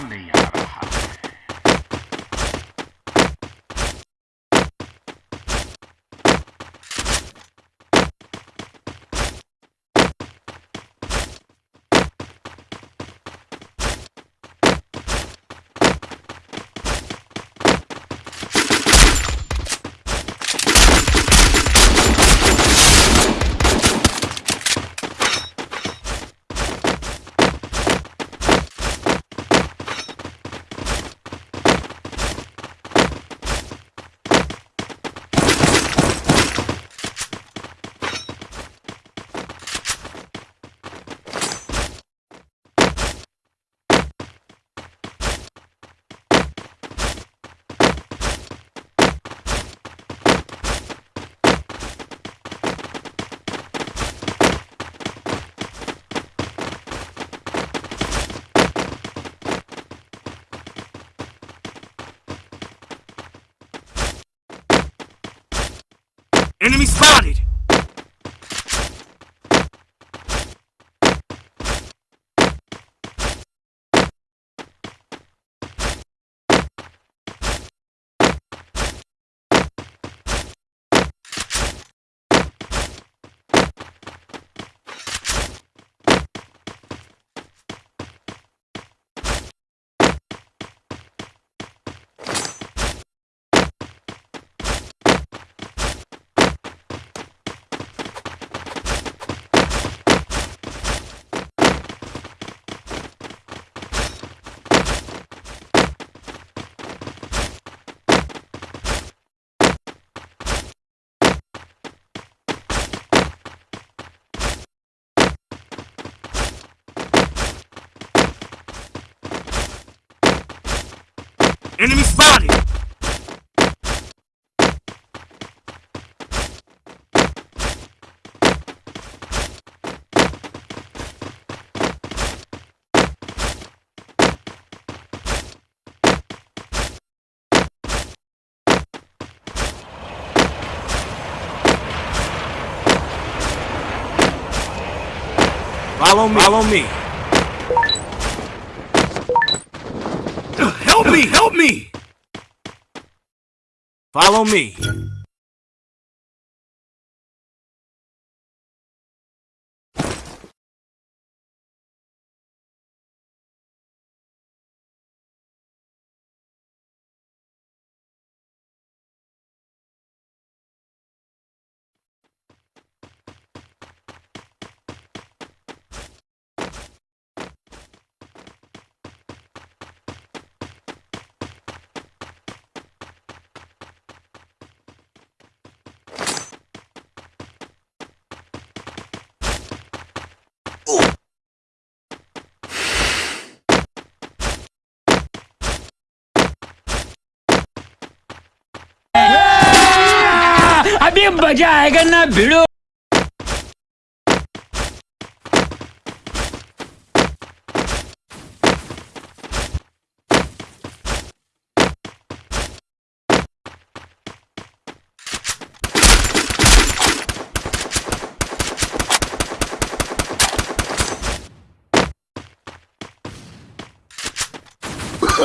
मजा Enemy spotted! Enemy spotted! Follow me. Follow me. Help me! Help me! Follow me. अभी मज़ा आएगा ना भिड़ो।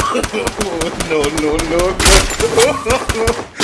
no, no, no, no.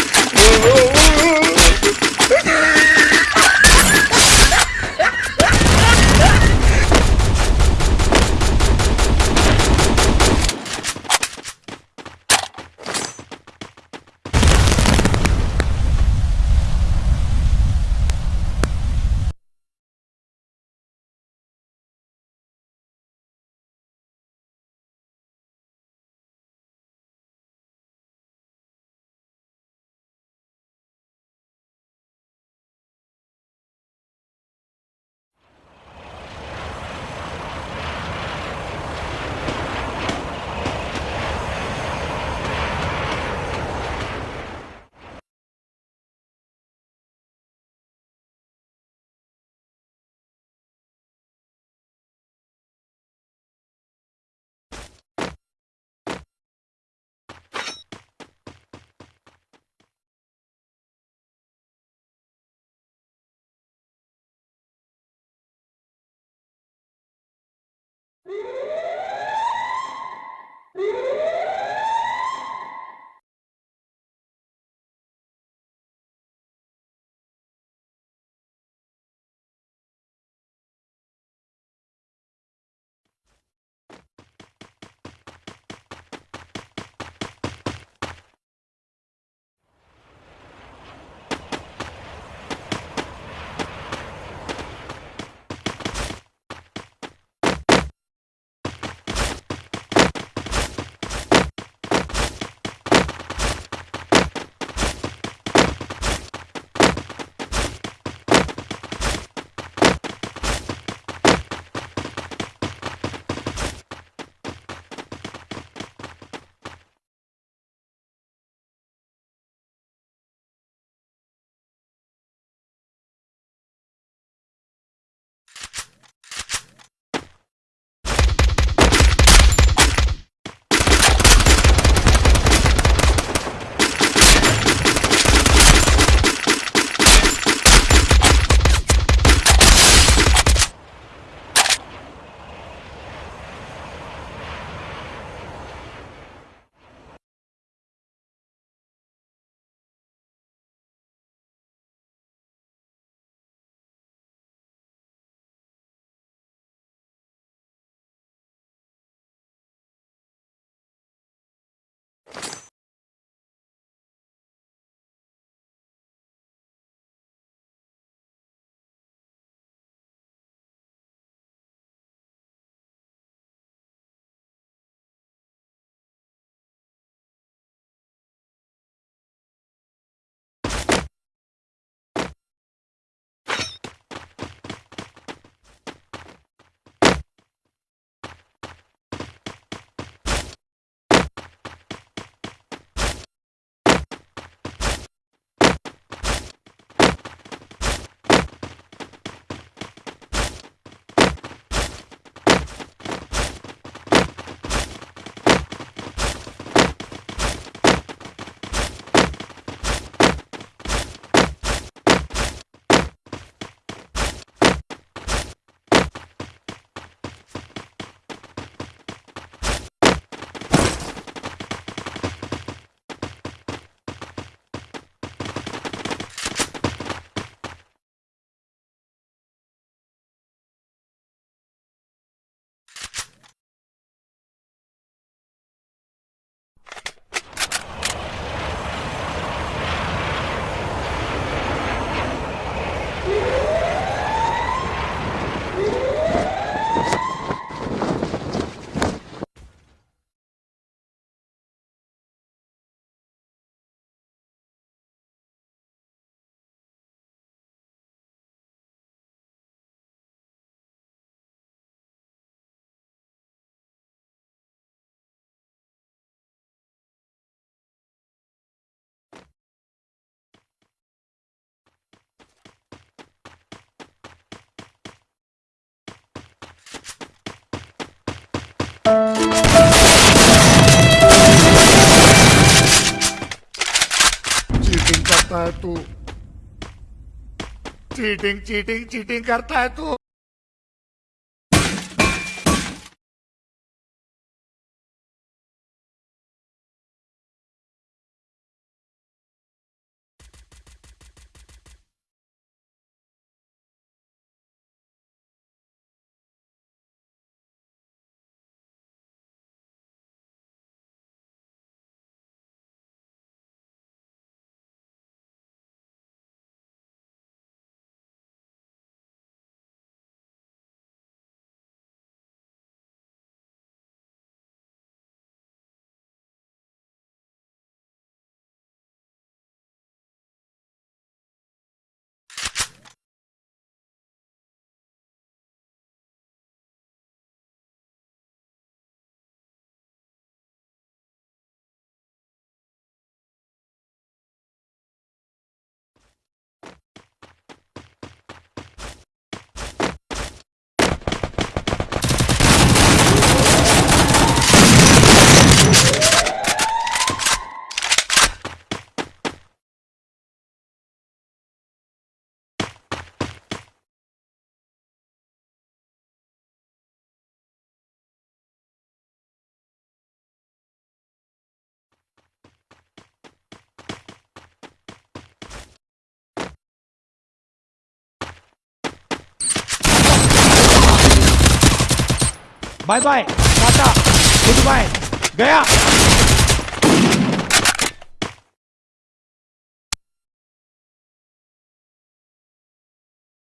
Yeah! करता है तू। चीटिंग चीटिंग चीटिंग करता है तू। Bye bye tata goodbye गया।